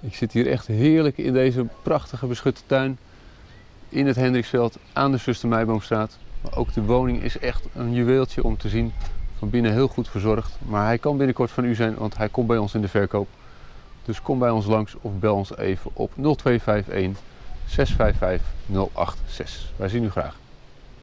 Ik zit hier echt heerlijk in deze prachtige beschutte tuin. In het Hendriksveld aan de Zuster Meiboomstraat. Maar ook de woning is echt een juweeltje om te zien. Van binnen heel goed verzorgd. Maar hij kan binnenkort van u zijn, want hij komt bij ons in de verkoop. Dus kom bij ons langs of bel ons even op 0251 655 086. Wij zien u graag.